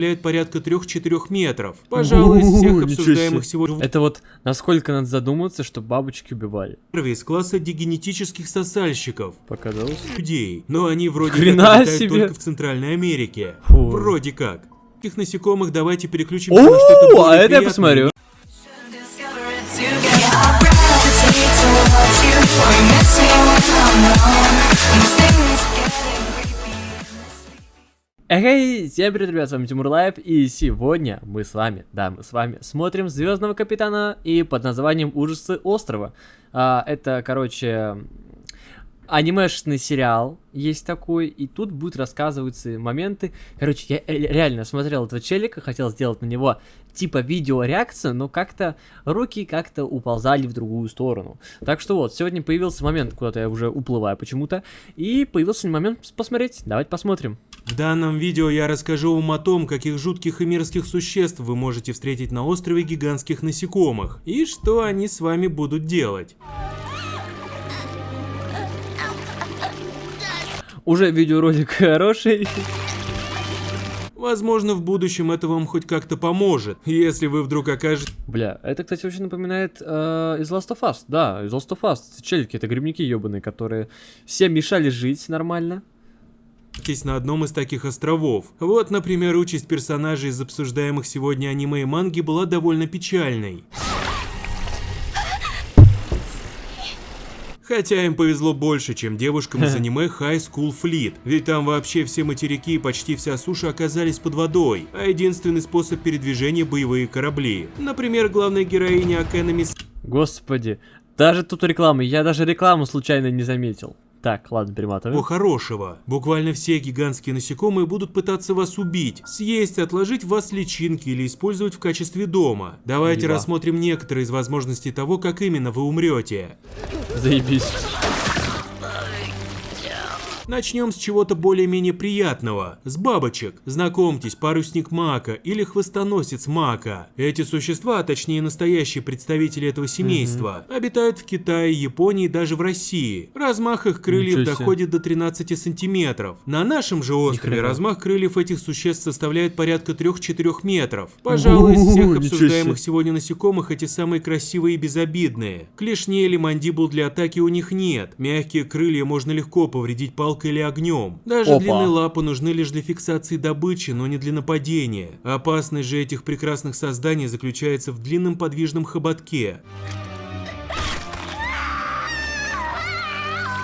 составляет порядка 3-4 метров. Пожалуй, из всех обсуждаемых сегодня Это вот насколько надо задуматься, что бабочки убивали. черви из класса дегенетических сосальщиков. Показалось? людей, но они вроде Хрена как себе. только в Центральной Америке. Фу. Вроде как. Этих насекомых давайте переключимся на что-то О, более а это я посмотрю. Discover it together. Эй, всем привет, ребят, с вами Тимур Лайв, и сегодня мы с вами, да, мы с вами смотрим Звездного Капитана и под названием Ужасы острова. А, это, короче, анимешный сериал есть такой, и тут будут рассказываться моменты. Короче, я реально смотрел этого челика, хотел сделать на него типа видеореакцию, но как-то руки как-то уползали в другую сторону. Так что вот, сегодня появился момент, куда-то я уже уплываю почему-то, и появился момент посмотреть. Давайте посмотрим. В данном видео я расскажу вам о том, каких жутких и мерзких существ вы можете встретить на острове гигантских насекомых, и что они с вами будут делать. Уже видеоролик хороший. Возможно, в будущем это вам хоть как-то поможет, если вы вдруг окажетесь Бля, это, кстати, очень напоминает э, из Last of Us. Да, из Last of Us. Челики, это грибники ебаные, которые всем мешали жить нормально. На одном из таких островов. Вот, например, участь персонажей из обсуждаемых сегодня аниме и манги была довольно печальной. Хотя им повезло больше, чем девушкам из аниме High School Fleet, ведь там вообще все материки и почти вся суша оказались под водой, а единственный способ передвижения – боевые корабли. Например, главная героиня Акэнами Господи, даже тут реклама. Я даже рекламу случайно не заметил. Так, ладно, перематываем. Всего хорошего. Буквально все гигантские насекомые будут пытаться вас убить, съесть, отложить в вас личинки или использовать в качестве дома. Давайте Еба. рассмотрим некоторые из возможностей того, как именно вы умрете. Заебись. Начнем с чего-то более-менее приятного. С бабочек. Знакомьтесь, парусник мака или хвостоносец мака. Эти существа, а точнее настоящие представители этого семейства, обитают в Китае, Японии и даже в России. Размах их крыльев доходит до 13 сантиметров. На нашем же острове размах крыльев этих существ составляет порядка 3-4 метров. Пожалуй, из всех обсуждаемых сегодня насекомых эти самые красивые и безобидные. Клешней или мандибул для атаки у них нет. Мягкие крылья можно легко повредить палкой или огнем. Даже Опа. длинные лапы нужны лишь для фиксации добычи, но не для нападения. Опасность же этих прекрасных созданий заключается в длинном подвижном хоботке.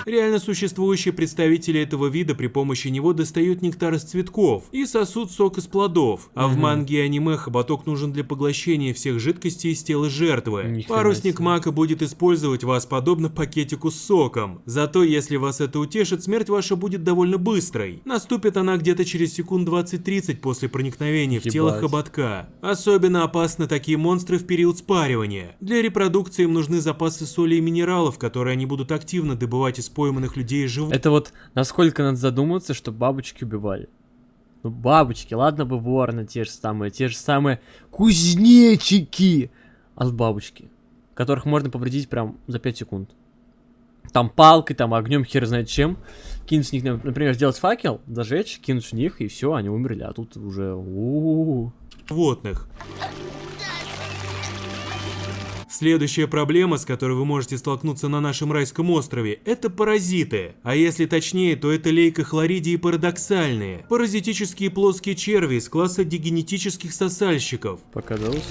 Реально существующие представители этого вида при помощи него достают нектар из цветков и сосут сок из плодов, а в манге и аниме хоботок нужен для поглощения всех жидкостей из тела жертвы. Ни Парусник мака будет использовать вас подобно пакетику с соком. Зато если вас это утешит, смерть ваша будет довольно быстрой. Наступит она где-то через секунд 20-30 после проникновения в тело Ебать. хоботка. Особенно опасны такие монстры в период спаривания. Для репродукции им нужны запасы соли и минералов, которые они будут активно добывать из пойманных людей и животных. Это вот насколько надо задуматься, что бабочки убивали. Ну, бабочки, ладно бы ворны те же самые, те же самые кузнечики от бабочки, которых можно повредить прям за 5 секунд. Там палкой, там огнем, хер знает чем. Кинуть в них, например, сделать факел, зажечь, кинуть в них, и все, они умерли. А тут уже... у-у-у. животных. Следующая проблема, с которой вы можете столкнуться на нашем райском острове, это паразиты. А если точнее, то это лейкохлоридии парадоксальные. Паразитические плоские черви из класса дегенетических сосальщиков. Показалось.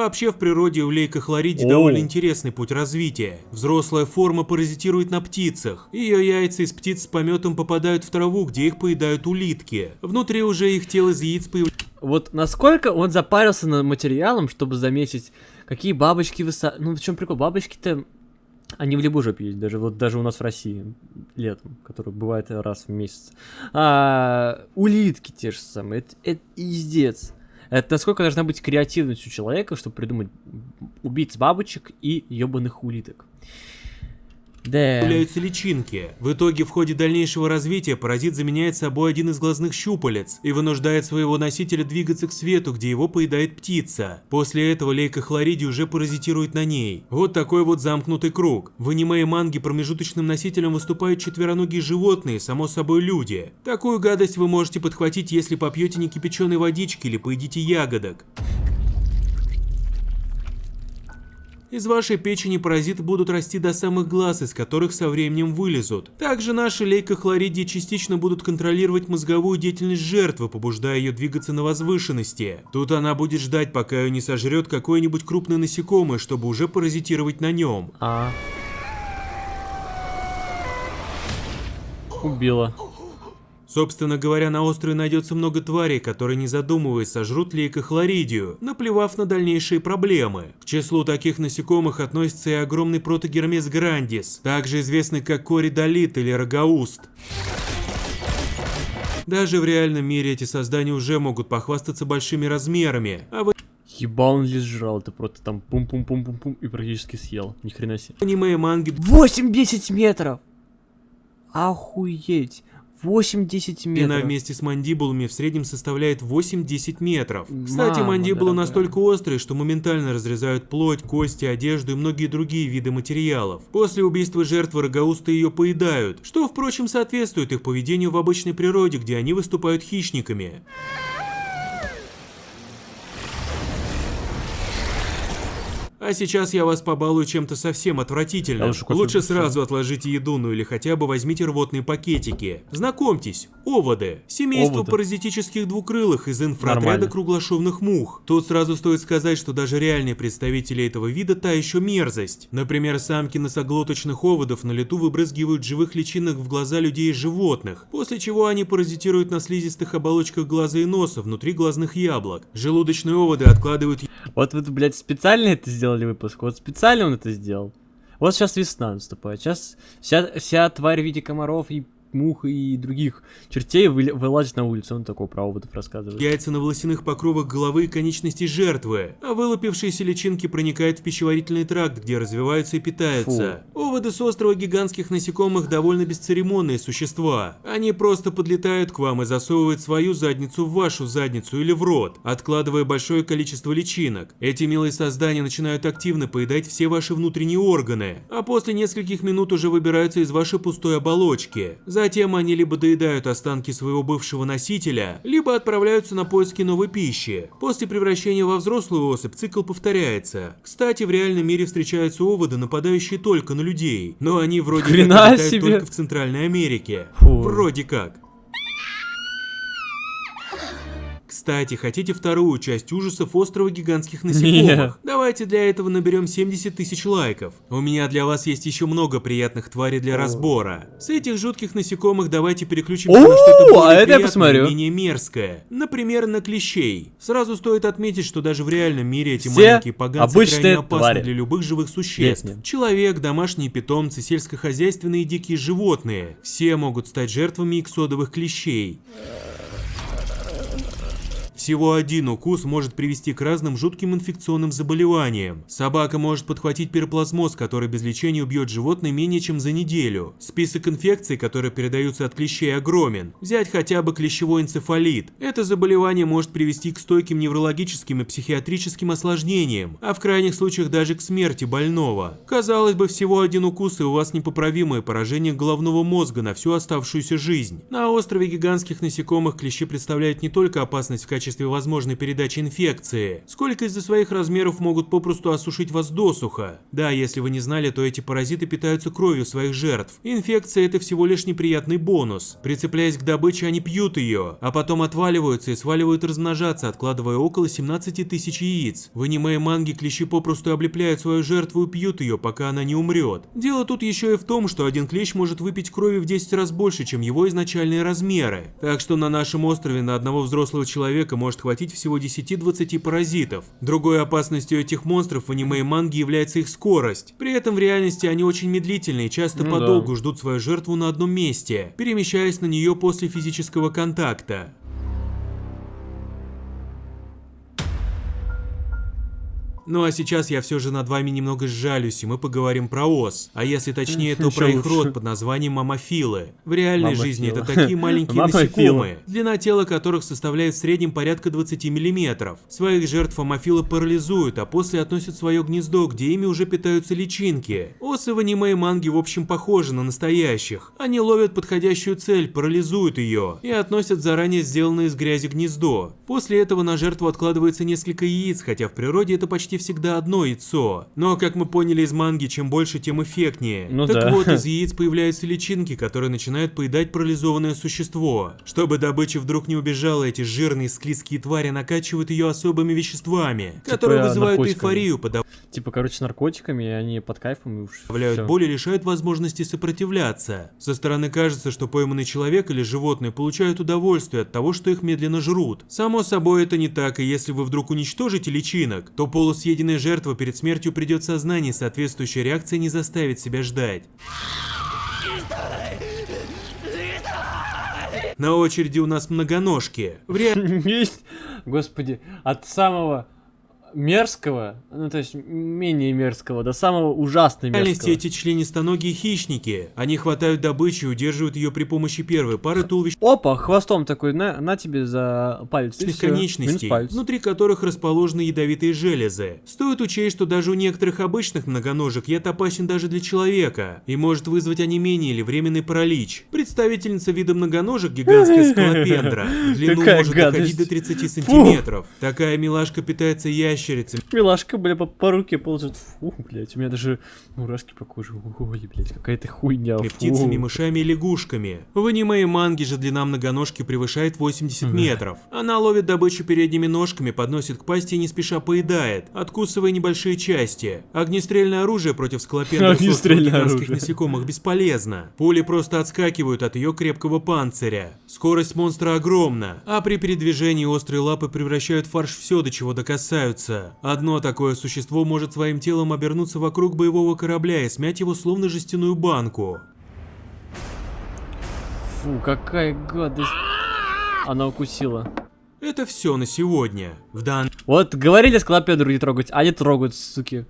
Вообще в природе у лейкохлоридий О. довольно интересный путь развития. Взрослая форма паразитирует на птицах. Ее яйца из птиц с пометом попадают в траву, где их поедают улитки. Внутри уже их тело из яиц появляется Вот насколько он запарился над материалом, чтобы заметить, какие бабочки высо... Ну, в чем прикол? Бабочки-то, они в любой жопе есть, даже вот даже у нас в России летом, который бывает раз в месяц. А, улитки те же самые, это, это издец. Это насколько должна быть креативность у человека, чтобы придумать убийц бабочек и ебаных улиток. Да. появляются личинки. В итоге, в ходе дальнейшего развития, паразит заменяет собой один из глазных щупалец и вынуждает своего носителя двигаться к свету, где его поедает птица. После этого лейка хлориди уже паразитирует на ней. Вот такой вот замкнутый круг. В аниме и манге промежуточным носителем выступают четвероногие животные, само собой люди. Такую гадость вы можете подхватить, если попьете некипяченой водички или поедите ягодок. Из вашей печени паразиты будут расти до самых глаз, из которых со временем вылезут. Также наши лейкохлоридии частично будут контролировать мозговую деятельность жертвы, побуждая ее двигаться на возвышенности. Тут она будет ждать, пока ее не сожрет какое-нибудь крупное насекомое, чтобы уже паразитировать на нем. А. Убила. Собственно говоря, на острове найдется много тварей, которые, не задумываясь, сожрут лейкохлоридию, наплевав на дальнейшие проблемы. К числу таких насекомых относится и огромный протогермес грандис, также известный как коридолит или рогауст. Даже в реальном мире эти создания уже могут похвастаться большими размерами, а в Еба он лишь жрал, ты просто там пум-пум-пум-пум-пум и практически съел. Ни хрена себе. аниме и манге 8-10 метров! Охуеть! 8-10 Длина метров. вместе с мандибулами в среднем составляет 8-10 метров. Кстати, Мама мандибулы дорогая. настолько острые, что моментально разрезают плоть, кости, одежду и многие другие виды материалов. После убийства жертвы рогоусты ее поедают, что, впрочем, соответствует их поведению в обычной природе, где они выступают хищниками. А сейчас я вас побалую чем-то совсем отвратительным. Лучше сразу отложите еду, ну или хотя бы возьмите рвотные пакетики. Знакомьтесь, оводы. Семейство Оводы. паразитических двукрылых из инфраотряда круглошовных мух. Тут сразу стоит сказать, что даже реальные представители этого вида та еще мерзость. Например, самки носоглоточных оводов на лету выбрызгивают живых личинок в глаза людей и животных, после чего они паразитируют на слизистых оболочках глаза и носа внутри глазных яблок. Желудочные оводы откладывают Вот вы, блядь, специально это сделали выпуск? Вот специально он это сделал? Вот сейчас весна наступает. Сейчас вся, вся тварь в виде комаров и мух и других чертей вылазит на улицу. Он такой про оводов рассказывает. Яйца на волосяных покровах головы и конечностей жертвы, а вылупившиеся личинки проникают в пищеварительный тракт, где развиваются и питаются. Оводы с острова гигантских насекомых довольно бесцеремонные существа. Они просто подлетают к вам и засовывают свою задницу в вашу задницу или в рот, откладывая большое количество личинок. Эти милые создания начинают активно поедать все ваши внутренние органы, а после нескольких минут уже выбираются из вашей пустой оболочки. Затем они либо доедают останки своего бывшего носителя, либо отправляются на поиски новой пищи. После превращения во взрослую особь цикл повторяется. Кстати, в реальном мире встречаются оводы, нападающие только на людей, но они вроде Хрена как себе. только в Центральной Америке. Фу. Вроде как. Кстати, хотите вторую часть ужасов острова гигантских насекомых? Нет. Давайте для этого наберем 70 тысяч лайков. У меня для вас есть еще много приятных тварей для разбора. С этих жутких насекомых давайте переключимся О, на что-то более а это я посмотрю. менее мерзкое. Например, на клещей. Сразу стоит отметить, что даже в реальном мире эти Все маленькие поганцы крайне опасны твари. для любых живых существ. Нет, нет. Человек, домашние питомцы, сельскохозяйственные дикие животные. Все могут стать жертвами иксодовых клещей. Всего один укус может привести к разным жутким инфекционным заболеваниям. Собака может подхватить пироплазмоз, который без лечения убьет животное менее чем за неделю. Список инфекций, которые передаются от клещей, огромен. Взять хотя бы клещевой энцефалит. Это заболевание может привести к стойким неврологическим и психиатрическим осложнениям, а в крайних случаях даже к смерти больного. Казалось бы, всего один укус и у вас непоправимое поражение головного мозга на всю оставшуюся жизнь. На острове гигантских насекомых клещи представляют не только опасность в качестве возможной передачи инфекции, сколько из-за своих размеров могут попросту осушить вас досуха. Да, если вы не знали, то эти паразиты питаются кровью своих жертв. Инфекция это всего лишь неприятный бонус. Прицепляясь к добыче, они пьют ее, а потом отваливаются и сваливают размножаться, откладывая около 17 тысяч яиц. В аниме и клещи попросту облепляют свою жертву и пьют ее, пока она не умрет. Дело тут еще и в том, что один клещ может выпить крови в 10 раз больше, чем его изначальные размеры. Так что на нашем острове на одного взрослого человека может хватить всего 10-20 паразитов. Другой опасностью этих монстров в аниме и манге является их скорость. При этом в реальности они очень медлительны и часто Ну подолгу да. ждут свою жертву на одном месте, перемещаясь на нее после физического контакта. Ну а сейчас я все же над вами немного сжалюсь, и мы поговорим про ос. А если точнее, то про их лучше. род под названием мамофилы. В реальной жизни это такие маленькие насекомые, длина тела которых составляет в среднем порядка 20 мм. Своих жертв мамофилы парализуют, а после относят свое гнездо, где ими уже питаются личинки. Осы в аниме и манге в общем похожи на настоящих. Они ловят подходящую цель, парализуют ее и относят заранее сделанное из грязи гнездо. После этого на жертву откладывается несколько яиц, хотя в природе это почти всегда одно яйцо. Но, как мы поняли из манги, чем больше, тем эффектнее. Ну так да. вот, из яиц появляются личинки, которые начинают поедать парализованное существо. Чтобы добыча вдруг не убежала, эти жирные склизкие твари накачивают ее особыми веществами, которые вызывают наркотиками. эйфорию, подавляют Типа, короче, наркотиками, и они под кайфом всё. боль и лишают возможности сопротивляться. Со стороны кажется, что пойманный человек или животное получают удовольствие от того, что их медленно жрут. Само собой это не так, и если вы вдруг уничтожите личинок, то полусъеденная жертва перед смертью придет сознание, соответствующая реакция не заставит себя ждать. На очереди у нас многоножки. В реальности Есть, господи, от самого мерзкого, ну то есть менее мерзкого, до самого ужасно В реальности мерзкого. эти членистоногие хищники. Они хватают добычу и удерживают ее при помощи первой пары туловищ Опа, хвостом такой, на, на тебе за палец. конечностей, палец. внутри которых расположены ядовитые железы. Стоит учесть, что даже у некоторых обычных многоножек яд опасен даже для человека и может вызвать онемение или временный паралич. Представительница вида многоножек гигантская скалопендра. Длину может доходить до 30 сантиметров. Такая милашка питается ящерицами. Милашка, бля, по, по руке ползет. Фу, блядь, у меня даже мурашки по коже. Ой, блядь, какая-то хуйня. фу. птицами, мышами и лягушками. В аниме и манге же длина многоножки превышает 80 метров. Она ловит добычу передними ножками, подносит к пасти и не спеша поедает, откусывая небольшие части. Огнестрельное оружие против скалопендров с острых Огнестрельное гигантских насекомых бесполезно. Пули просто отскакивают от ее крепкого панциря. Скорость монстра огромна, а при передвижении острые лапы превращают фарш все, до чего докасаются. Одно такое существо может своим телом обернуться вокруг боевого корабля и смять его словно жестяную банку. Фу, какая гадость. Она укусила. Это все на сегодня. В дан... Вот говорили скалопендру не трогать, а они трогают, суки.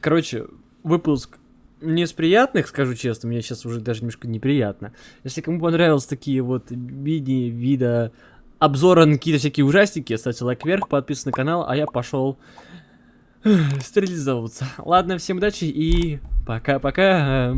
Короче, выпуск не из приятных, скажу честно, мне сейчас уже даже немножко неприятно. Если кому понравились такие вот мини-вида обзора на какие-то всякие ужастики, ставьте лайк вверх, подписывайтесь на канал, а я пошел стерилизовываться. Ладно, всем удачи и пока-пока.